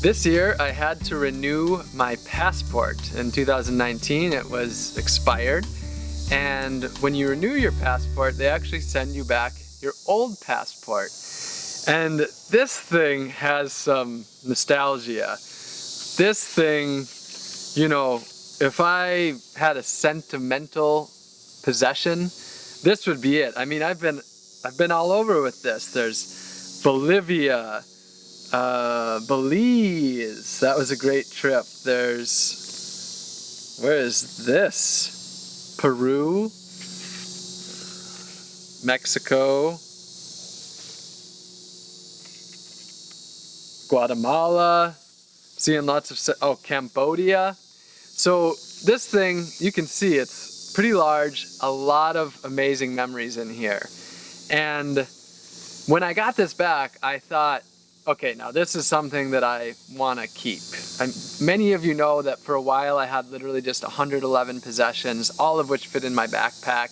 This year I had to renew my passport. In 2019 it was expired and when you renew your passport they actually send you back your old passport. And this thing has some nostalgia. This thing, you know, if I had a sentimental possession, this would be it. I mean, I've been I've been all over with this. There's Bolivia, uh, Belize. That was a great trip. There's where is this? Peru, Mexico, Guatemala, seeing lots of, oh, Cambodia. So this thing, you can see it's pretty large, a lot of amazing memories in here. And when I got this back, I thought, okay, now this is something that I want to keep. And many of you know that for a while I had literally just 111 possessions, all of which fit in my backpack.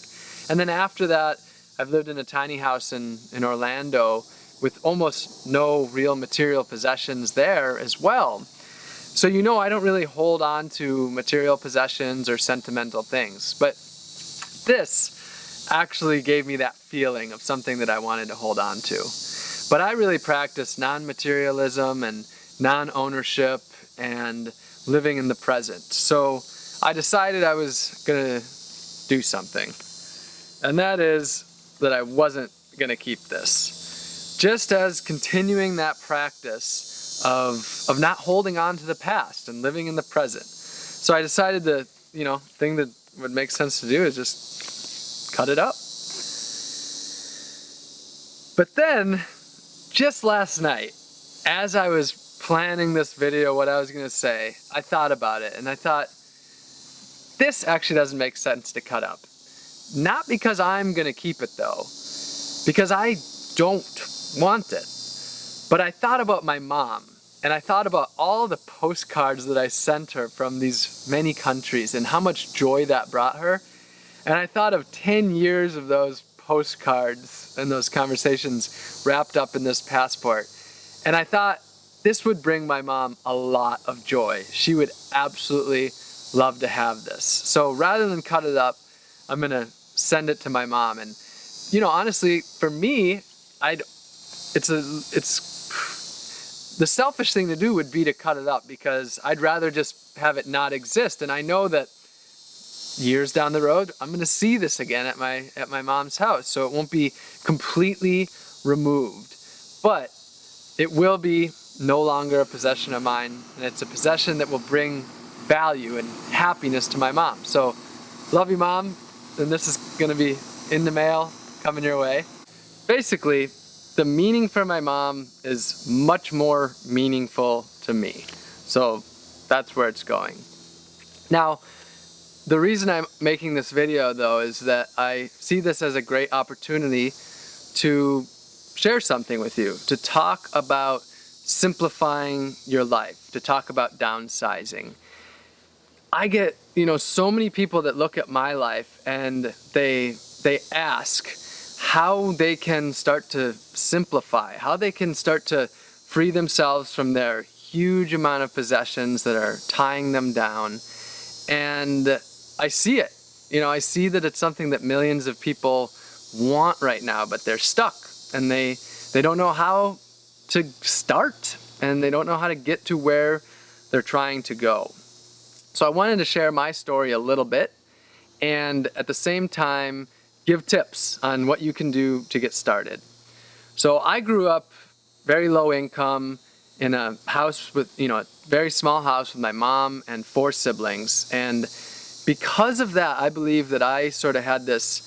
And then after that, I've lived in a tiny house in, in Orlando with almost no real material possessions there as well. So you know I don't really hold on to material possessions or sentimental things, but this actually gave me that feeling of something that I wanted to hold on to. But I really practice non-materialism and non-ownership and living in the present. So I decided I was gonna do something. And that is that I wasn't gonna keep this just as continuing that practice of, of not holding on to the past and living in the present. So I decided the you know, thing that would make sense to do is just cut it up. But then, just last night, as I was planning this video, what I was gonna say, I thought about it and I thought, this actually doesn't make sense to cut up. Not because I'm gonna keep it though, because I don't want it. But I thought about my mom and I thought about all the postcards that I sent her from these many countries and how much joy that brought her. And I thought of 10 years of those postcards and those conversations wrapped up in this passport. And I thought this would bring my mom a lot of joy. She would absolutely love to have this. So rather than cut it up, I'm gonna send it to my mom. And you know, honestly, for me, I'd it's a it's the selfish thing to do would be to cut it up because I'd rather just have it not exist and I know that years down the road I'm gonna see this again at my at my mom's house so it won't be completely removed but it will be no longer a possession of mine and it's a possession that will bring value and happiness to my mom so love you mom and this is gonna be in the mail coming your way basically the meaning for my mom is much more meaningful to me. So that's where it's going. Now, the reason I'm making this video though is that I see this as a great opportunity to share something with you, to talk about simplifying your life, to talk about downsizing. I get, you know, so many people that look at my life and they they ask, how they can start to simplify, how they can start to free themselves from their huge amount of possessions that are tying them down. And I see it. You know, I see that it's something that millions of people want right now, but they're stuck and they they don't know how to start and they don't know how to get to where they're trying to go. So I wanted to share my story a little bit and at the same time give tips on what you can do to get started. So I grew up very low income in a house with, you know, a very small house with my mom and four siblings. And because of that, I believe that I sort of had this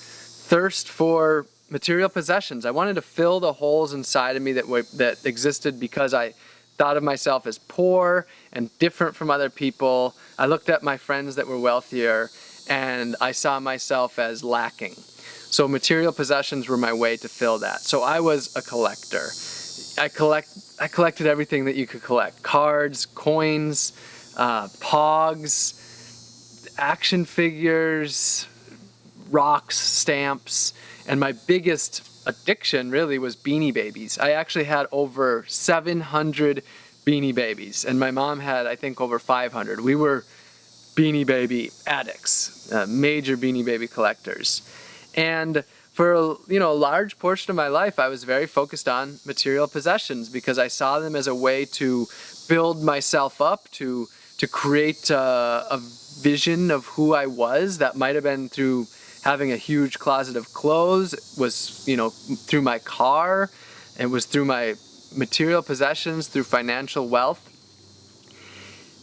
thirst for material possessions. I wanted to fill the holes inside of me that were, that existed because I thought of myself as poor and different from other people. I looked at my friends that were wealthier and I saw myself as lacking. So material possessions were my way to fill that. So I was a collector. I collect I collected everything that you could collect. Cards, coins, uh, pogs, action figures, rocks, stamps, and my biggest addiction really was Beanie Babies. I actually had over 700 Beanie Babies, and my mom had, I think, over 500. We were Beanie Baby addicts, uh, major Beanie Baby collectors. And for you know a large portion of my life I was very focused on material possessions because I saw them as a way to build myself up to to create uh, a vision of who I was that might have been through having a huge closet of clothes was you know through my car it was through my material possessions through financial wealth.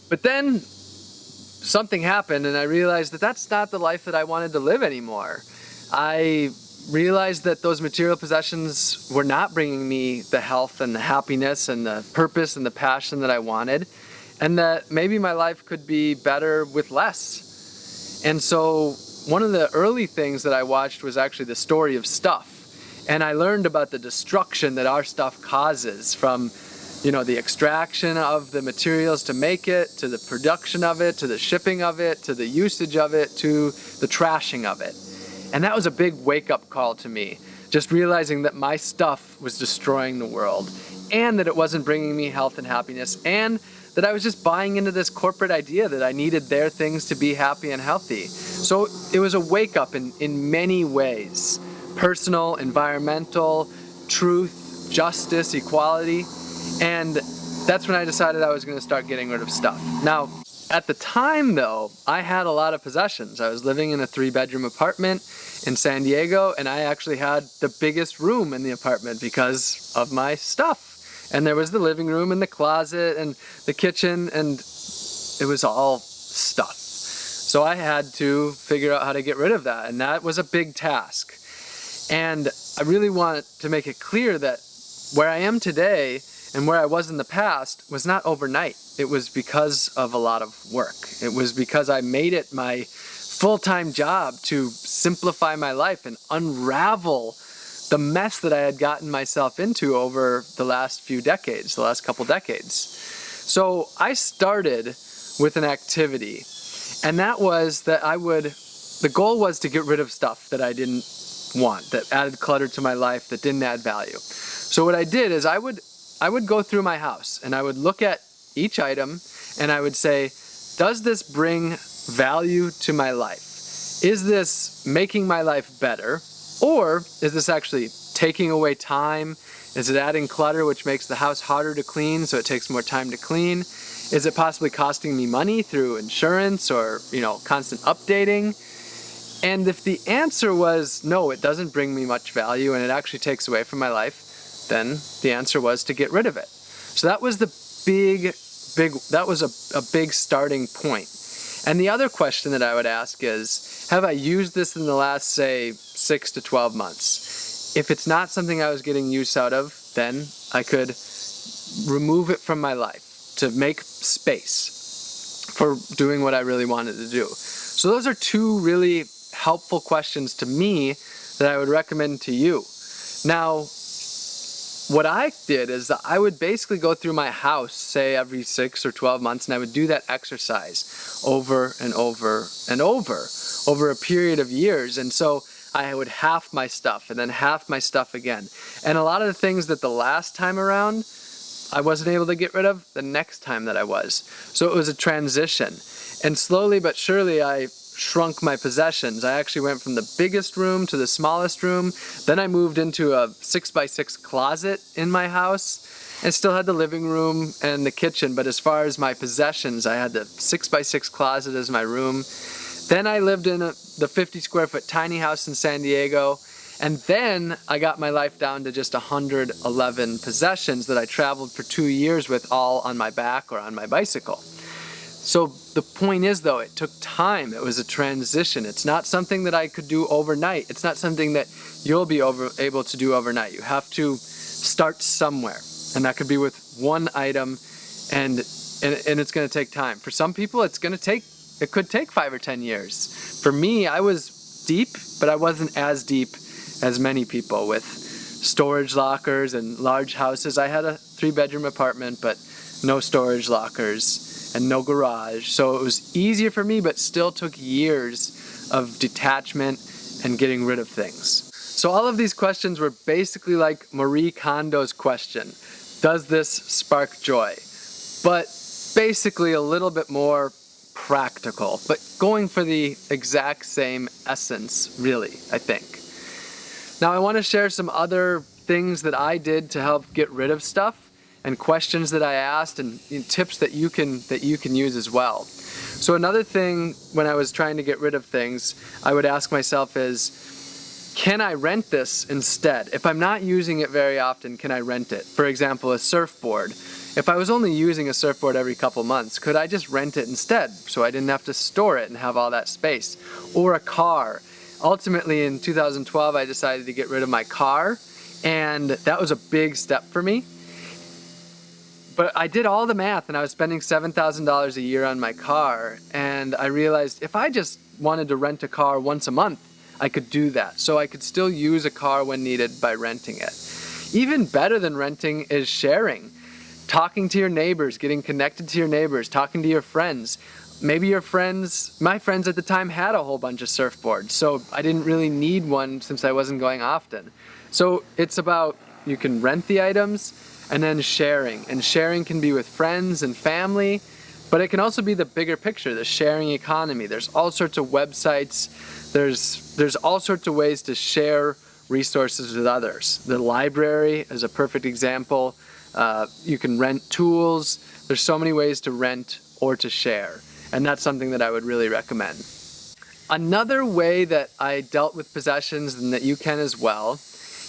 But then something happened and I realized that that's not the life that I wanted to live anymore. I realized that those material possessions were not bringing me the health and the happiness and the purpose and the passion that I wanted and that maybe my life could be better with less. And so one of the early things that I watched was actually the story of stuff. And I learned about the destruction that our stuff causes from you know, the extraction of the materials to make it, to the production of it, to the shipping of it, to the usage of it, to the trashing of it. And that was a big wake up call to me. Just realizing that my stuff was destroying the world and that it wasn't bringing me health and happiness and that I was just buying into this corporate idea that I needed their things to be happy and healthy. So it was a wake up in, in many ways. Personal, environmental, truth, justice, equality. And that's when I decided I was going to start getting rid of stuff. Now, at the time though, I had a lot of possessions. I was living in a three bedroom apartment in San Diego and I actually had the biggest room in the apartment because of my stuff. And there was the living room and the closet and the kitchen and it was all stuff. So I had to figure out how to get rid of that and that was a big task. And I really want to make it clear that where I am today and where I was in the past was not overnight. It was because of a lot of work. It was because I made it my full-time job to simplify my life and unravel the mess that I had gotten myself into over the last few decades, the last couple decades. So I started with an activity and that was that I would, the goal was to get rid of stuff that I didn't want, that added clutter to my life, that didn't add value. So what I did is I would, I would go through my house and I would look at each item and I would say, does this bring value to my life? Is this making my life better? Or is this actually taking away time? Is it adding clutter which makes the house harder to clean so it takes more time to clean? Is it possibly costing me money through insurance or, you know, constant updating? And if the answer was no, it doesn't bring me much value and it actually takes away from my life, then the answer was to get rid of it. So that was the big, big, that was a, a big starting point. And the other question that I would ask is, have I used this in the last, say, six to 12 months? If it's not something I was getting use out of, then I could remove it from my life to make space for doing what I really wanted to do. So those are two really helpful questions to me that I would recommend to you. Now, what I did is that I would basically go through my house, say every six or 12 months, and I would do that exercise over and over and over, over a period of years. And so I would half my stuff and then half my stuff again. And a lot of the things that the last time around I wasn't able to get rid of, the next time that I was. So it was a transition. And slowly but surely I shrunk my possessions. I actually went from the biggest room to the smallest room. Then I moved into a six by six closet in my house and still had the living room and the kitchen. But as far as my possessions, I had the six by six closet as my room. Then I lived in a, the 50 square foot tiny house in San Diego. And then I got my life down to just 111 possessions that I traveled for two years with all on my back or on my bicycle. So the point is though, it took time. It was a transition. It's not something that I could do overnight. It's not something that you'll be over, able to do overnight. You have to start somewhere. And that could be with one item and, and, and it's gonna take time. For some people, it's gonna take, it could take five or 10 years. For me, I was deep, but I wasn't as deep as many people with storage lockers and large houses. I had a three bedroom apartment, but no storage lockers and no garage. So it was easier for me, but still took years of detachment and getting rid of things. So all of these questions were basically like Marie Kondo's question. Does this spark joy? but basically a little bit more practical, but going for the exact same essence, really, I think. Now I want to share some other things that I did to help get rid of stuff and questions that I asked and, tips that you can that you can use as well. So another thing when I was trying to get rid of things, I would ask myself is, can I rent this instead? If I'm not using it very often, can I rent it? For example, a surfboard. If I was only using a surfboard every couple months, could I just rent it instead so I didn't have to store it and have all that space? Or a car. Ultimately in 2012 I decided to get rid of my car and that was a big step for me. But I did all the math and I was spending $7,000 a year on my car and I realized if I just wanted to rent a car once a month, I could do that. So I could still use a car when needed by renting it. Even better than renting is sharing talking to your neighbors, getting connected to your neighbors, talking to your friends. Maybe your friends, my friends at the time had a whole bunch of surfboards, so I didn't really need one since I wasn't going often. So it's about, you can rent the items and then sharing. And sharing can be with friends and family, but it can also be the bigger picture, the sharing economy. There's all sorts of websites, there's, there's all sorts of ways to share resources with others. The library is a perfect example. Uh, you can rent tools. There's so many ways to rent or to share. And that's something that I would really recommend. Another way that I dealt with possessions and that you can as well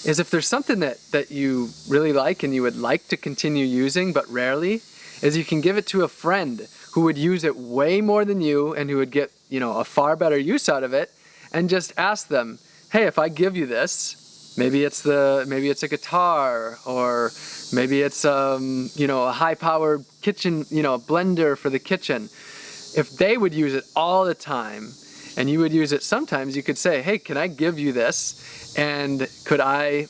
is if there's something that, that you really like and you would like to continue using but rarely, is you can give it to a friend who would use it way more than you and who would get you know a far better use out of it and just ask them, hey, if I give you this, Maybe it's the maybe it's a guitar or maybe it's um, you know a high-powered kitchen you know blender for the kitchen. If they would use it all the time and you would use it sometimes, you could say, hey, can I give you this and could I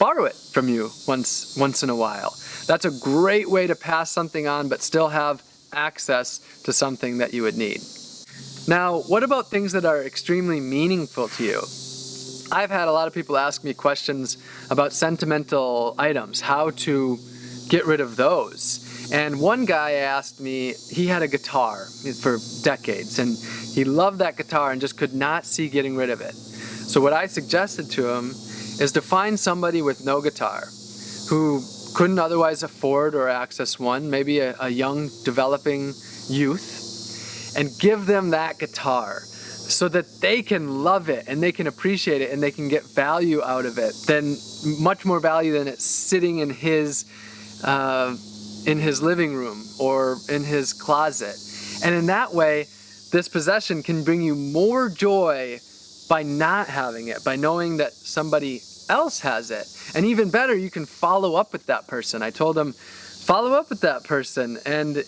borrow it from you once once in a while? That's a great way to pass something on but still have access to something that you would need. Now, what about things that are extremely meaningful to you? I've had a lot of people ask me questions about sentimental items, how to get rid of those. And one guy asked me, he had a guitar for decades and he loved that guitar and just could not see getting rid of it. So what I suggested to him is to find somebody with no guitar who couldn't otherwise afford or access one, maybe a, a young developing youth, and give them that guitar so that they can love it and they can appreciate it and they can get value out of it then much more value than it sitting in his uh, in his living room or in his closet. And in that way this possession can bring you more joy by not having it by knowing that somebody else has it. And even better you can follow up with that person. I told him follow up with that person. And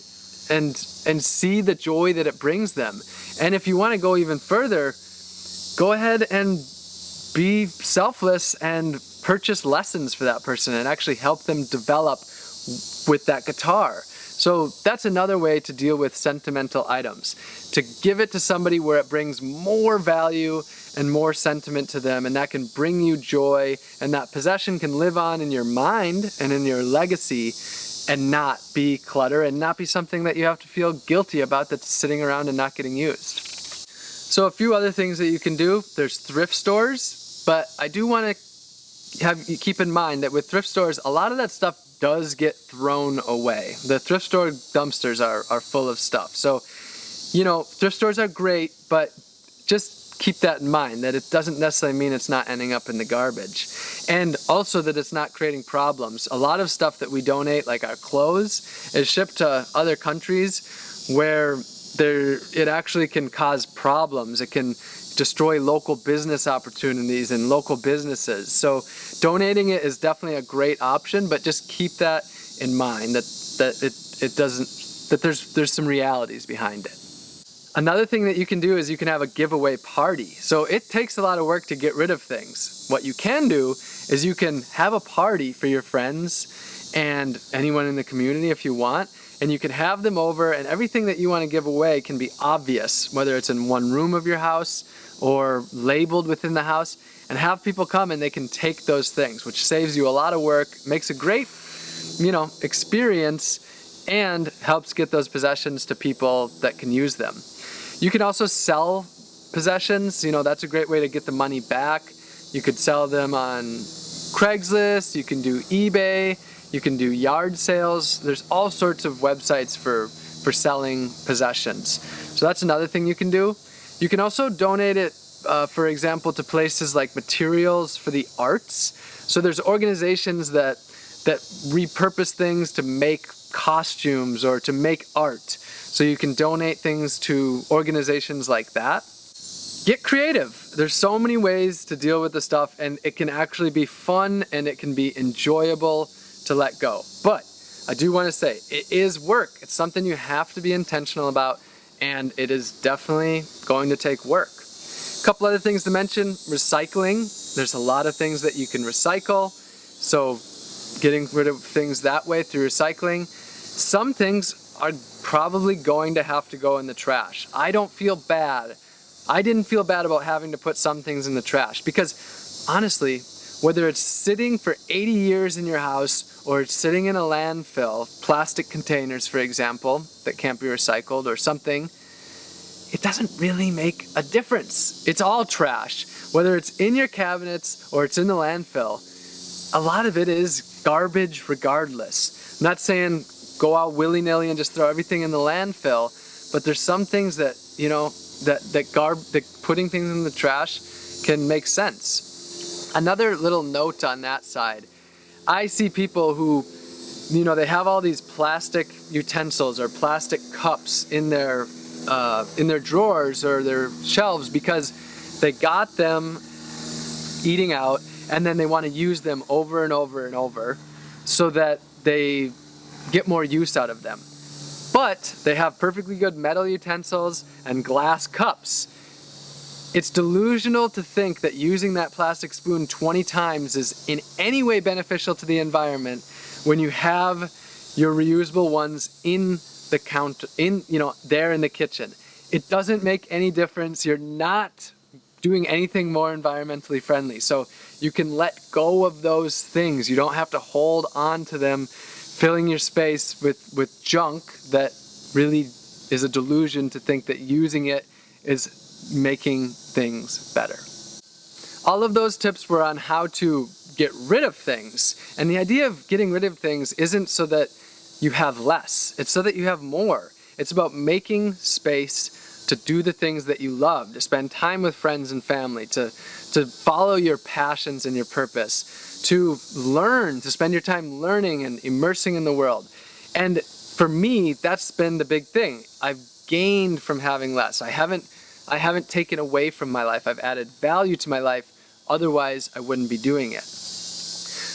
and and see the joy that it brings them. And if you want to go even further, go ahead and be selfless and purchase lessons for that person and actually help them develop with that guitar. So that's another way to deal with sentimental items. To give it to somebody where it brings more value and more sentiment to them and that can bring you joy and that possession can live on in your mind and in your legacy and not be clutter and not be something that you have to feel guilty about that's sitting around and not getting used. So a few other things that you can do, there's thrift stores, but I do want to have you keep in mind that with thrift stores, a lot of that stuff does get thrown away. The thrift store dumpsters are, are full of stuff. So, you know, thrift stores are great, but just keep that in mind, that it doesn't necessarily mean it's not ending up in the garbage. And also that it's not creating problems. A lot of stuff that we donate, like our clothes, is shipped to other countries where there it actually can cause problems. It can destroy local business opportunities and local businesses. So donating it is definitely a great option, but just keep that in mind that, that it, it doesn't, that there's, there's some realities behind it. Another thing that you can do is you can have a giveaway party. So it takes a lot of work to get rid of things. What you can do is you can have a party for your friends and anyone in the community if you want and you can have them over and everything that you want to give away can be obvious whether it's in one room of your house or labeled within the house and have people come and they can take those things which saves you a lot of work makes a great you know experience and helps get those possessions to people that can use them. You can also sell possessions, you know, that's a great way to get the money back. You could sell them on Craigslist, you can do eBay, you can do yard sales. There's all sorts of websites for, for selling possessions. So that's another thing you can do. You can also donate it, uh, for example, to places like Materials for the Arts. So there's organizations that, that repurpose things to make costumes or to make art. So you can donate things to organizations like that. Get creative. There's so many ways to deal with the stuff and it can actually be fun and it can be enjoyable to let go. But I do want to say it is work. It's something you have to be intentional about and it is definitely going to take work. A couple other things to mention, recycling. There's a lot of things that you can recycle. So getting rid of things that way through recycling. Some things are probably going to have to go in the trash. I don't feel bad. I didn't feel bad about having to put some things in the trash because honestly, whether it's sitting for 80 years in your house or it's sitting in a landfill, plastic containers for example, that can't be recycled or something, it doesn't really make a difference. It's all trash. Whether it's in your cabinets or it's in the landfill, a lot of it is garbage regardless. I'm not saying go out willy-nilly and just throw everything in the landfill, but there's some things that, you know, that, that, garb, that putting things in the trash can make sense. Another little note on that side, I see people who, you know, they have all these plastic utensils or plastic cups in their, uh, in their drawers or their shelves because they got them eating out and then they want to use them over and over and over so that they get more use out of them. But they have perfectly good metal utensils and glass cups. It's delusional to think that using that plastic spoon 20 times is in any way beneficial to the environment when you have your reusable ones in the counter, in, you know, there in the kitchen. It doesn't make any difference. You're not doing anything more environmentally friendly. So you can let go of those things. You don't have to hold on to them filling your space with, with junk that really is a delusion to think that using it is making things better. All of those tips were on how to get rid of things. And the idea of getting rid of things isn't so that you have less, it's so that you have more. It's about making space to do the things that you love, to spend time with friends and family, to, to follow your passions and your purpose, to learn, to spend your time learning and immersing in the world. And for me, that's been the big thing. I've gained from having less. I haven't, I haven't taken away from my life. I've added value to my life. Otherwise, I wouldn't be doing it.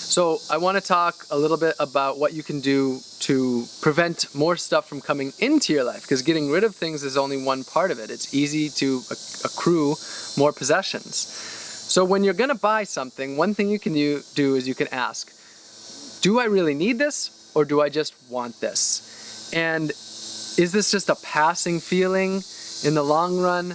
So I want to talk a little bit about what you can do to prevent more stuff from coming into your life because getting rid of things is only one part of it. It's easy to accrue more possessions. So when you're gonna buy something, one thing you can do is you can ask, do I really need this or do I just want this? And is this just a passing feeling in the long run?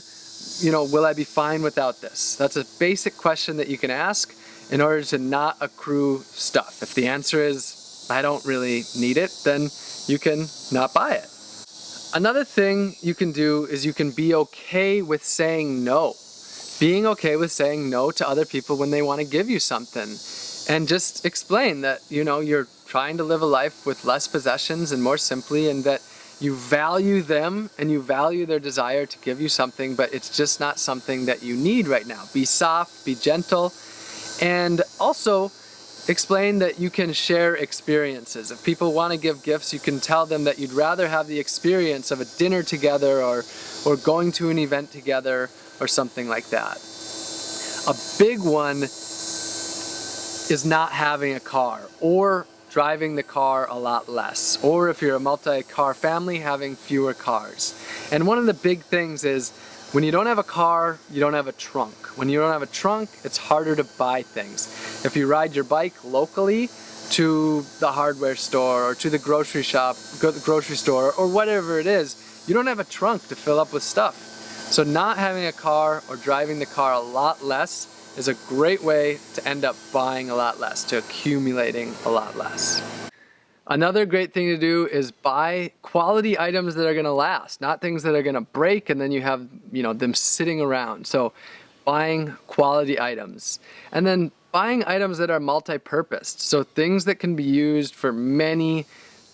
You know, will I be fine without this? That's a basic question that you can ask in order to not accrue stuff. If the answer is, I don't really need it, then you can not buy it. Another thing you can do is you can be okay with saying no being okay with saying no to other people when they want to give you something and just explain that you know you're trying to live a life with less possessions and more simply and that you value them and you value their desire to give you something but it's just not something that you need right now be soft be gentle and also explain that you can share experiences if people want to give gifts you can tell them that you'd rather have the experience of a dinner together or or going to an event together or something like that. A big one is not having a car or driving the car a lot less. Or if you're a multi-car family, having fewer cars. And one of the big things is when you don't have a car, you don't have a trunk. When you don't have a trunk, it's harder to buy things. If you ride your bike locally to the hardware store or to the grocery shop, go to the grocery store or whatever it is, you don't have a trunk to fill up with stuff. So not having a car or driving the car a lot less is a great way to end up buying a lot less, to accumulating a lot less. Another great thing to do is buy quality items that are gonna last, not things that are gonna break and then you have you know them sitting around. So buying quality items. And then buying items that are multi-purposed. So things that can be used for many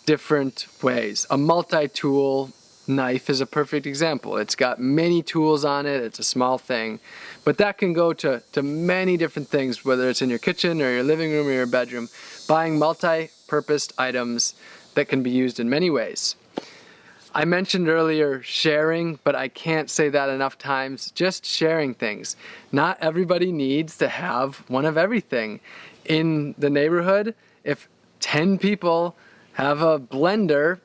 different ways. A multi-tool knife is a perfect example. It's got many tools on it, it's a small thing, but that can go to, to many different things, whether it's in your kitchen or your living room or your bedroom. Buying multi-purposed items that can be used in many ways. I mentioned earlier sharing, but I can't say that enough times. Just sharing things. Not everybody needs to have one of everything. In the neighborhood, if 10 people have a blender,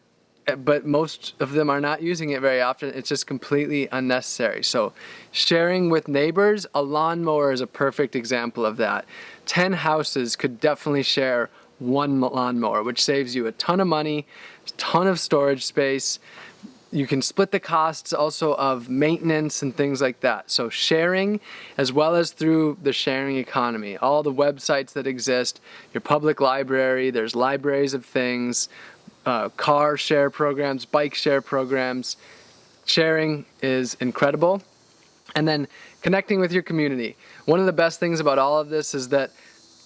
but most of them are not using it very often, it's just completely unnecessary. So sharing with neighbors, a lawnmower is a perfect example of that. 10 houses could definitely share one lawnmower, which saves you a ton of money, a ton of storage space. You can split the costs also of maintenance and things like that. So sharing as well as through the sharing economy. All the websites that exist, your public library, there's libraries of things, uh, car share programs, bike share programs. Sharing is incredible. And then connecting with your community. One of the best things about all of this is that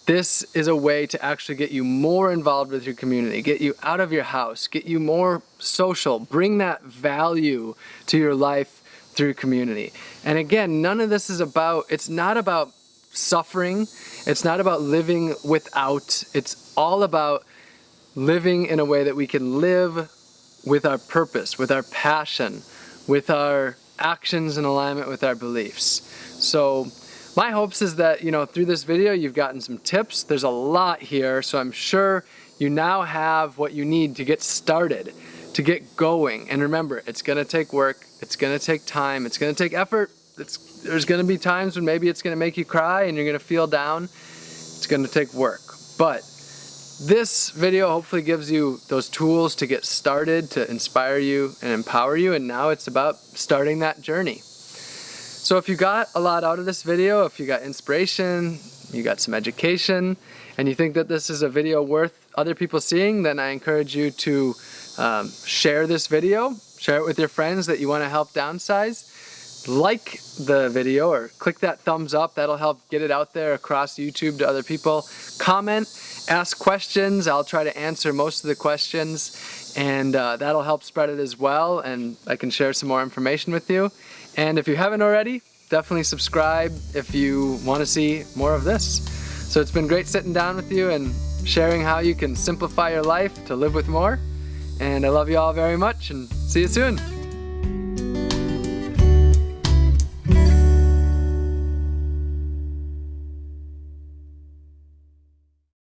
this is a way to actually get you more involved with your community, get you out of your house, get you more social, bring that value to your life through community. And again, none of this is about, it's not about suffering, it's not about living without, it's all about living in a way that we can live with our purpose, with our passion, with our actions in alignment with our beliefs. So my hopes is that, you know, through this video you've gotten some tips. There's a lot here, so I'm sure you now have what you need to get started, to get going. And remember, it's gonna take work, it's gonna take time, it's gonna take effort. It's, there's gonna be times when maybe it's gonna make you cry and you're gonna feel down. It's gonna take work. But this video hopefully gives you those tools to get started, to inspire you and empower you, and now it's about starting that journey. So if you got a lot out of this video, if you got inspiration, you got some education, and you think that this is a video worth other people seeing, then I encourage you to um, share this video, share it with your friends that you want to help downsize. Like the video or click that thumbs up, that'll help get it out there across YouTube to other people. Comment, ask questions, I'll try to answer most of the questions and uh, that'll help spread it as well and I can share some more information with you. And if you haven't already, definitely subscribe if you want to see more of this. So it's been great sitting down with you and sharing how you can simplify your life to live with more. And I love you all very much and see you soon.